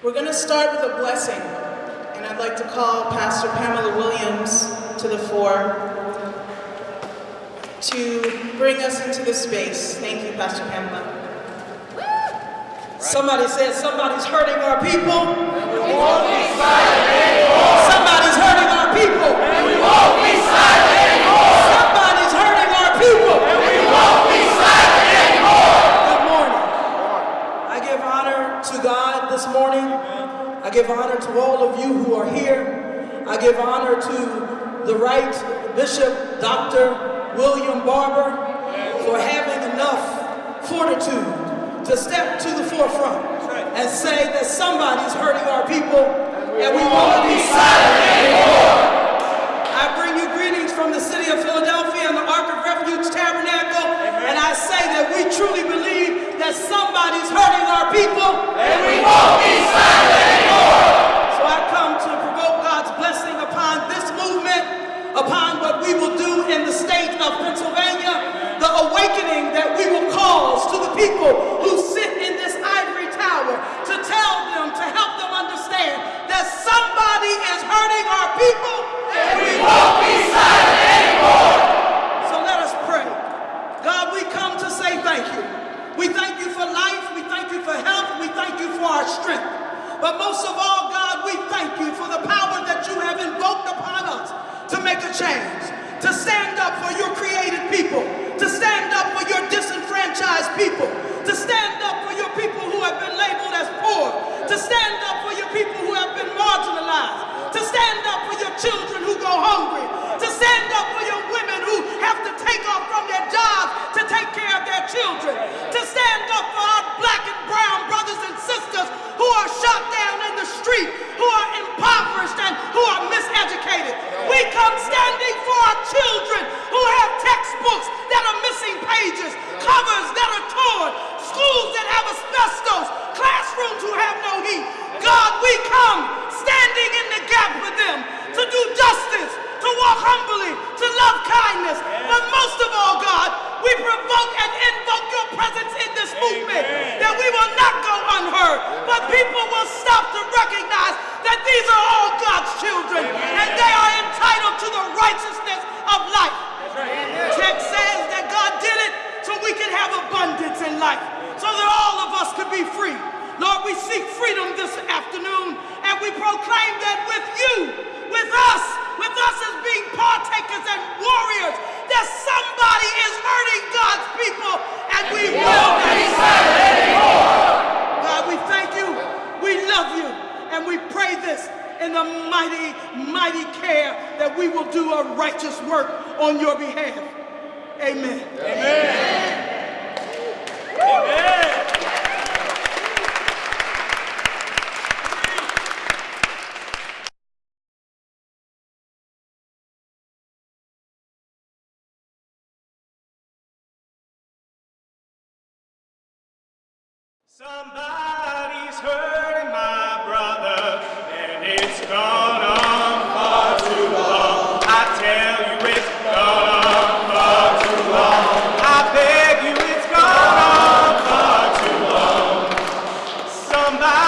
We're going to start with a blessing, and I'd like to call Pastor Pamela Williams to the fore to bring us into this space. Thank you, Pastor Pamela. Somebody said somebody's hurting our people. And we won't be silent anymore. Somebody's hurting our people. And we won't be silent anymore. Somebody's hurting our people. And we won't be silent anymore. Good morning. I give honor to God this morning. I give honor to all of you who are here. I give honor to the right Bishop Dr. William Barber for having enough fortitude to step to the forefront and say that somebody's hurting our people and we want to be silent anymore. I bring you greetings from the city of Philadelphia and the Ark of Refuge Tabernacle, and I say that we truly believe that somebody's hurting our people and we won't be silent anymore. So I come to provoke God's blessing upon this movement, upon what we will do in the state of Pennsylvania, the awakening that we will cause to the people who sit in this ivory tower to tell them, to help them understand that somebody is hurting our people and we won't be silent anymore. So let us pray. God, we come to say thank you. We thank you for life, we thank you for health, we thank you for our strength. But most of all, God, we thank you for the power that you have invoked upon us to make a change, to stand up for your created people, to stand up for your disenfranchised people, to stand up for your people who have been labeled as poor, to stand up for your people who have been marginalized, to stand up for your children who go hungry, to stand up for your women who have to take off from their jobs to take care of their children, to stand up for our black and brown brothers and sisters who are shot down in the street, who are impoverished and who are miseducated. We come standing for our children who have textbooks that are missing pages, covers that are torn, schools that have asbestos, classrooms who have no heat. God, we come standing in the gap for them to do justice, to walk humbly, to love kindness. But most of all, God, we provoke and invoke your presence in this movement that we will not go unheard, but people will stop to recognize that these are all God's children and they are entitled to the righteousness of life. Text says that God did it so we can have life, so that all of us could be free. Lord, we seek freedom this afternoon and we proclaim that with you, with us, with us as being partakers and warriors, that somebody is hurting God's people and we will not be silent anymore. God, we thank you, we love you, and we pray this in the mighty, mighty care that we will do a righteous work on your behalf. Amen. Amen. Amen. Somebody's hurt. somebody.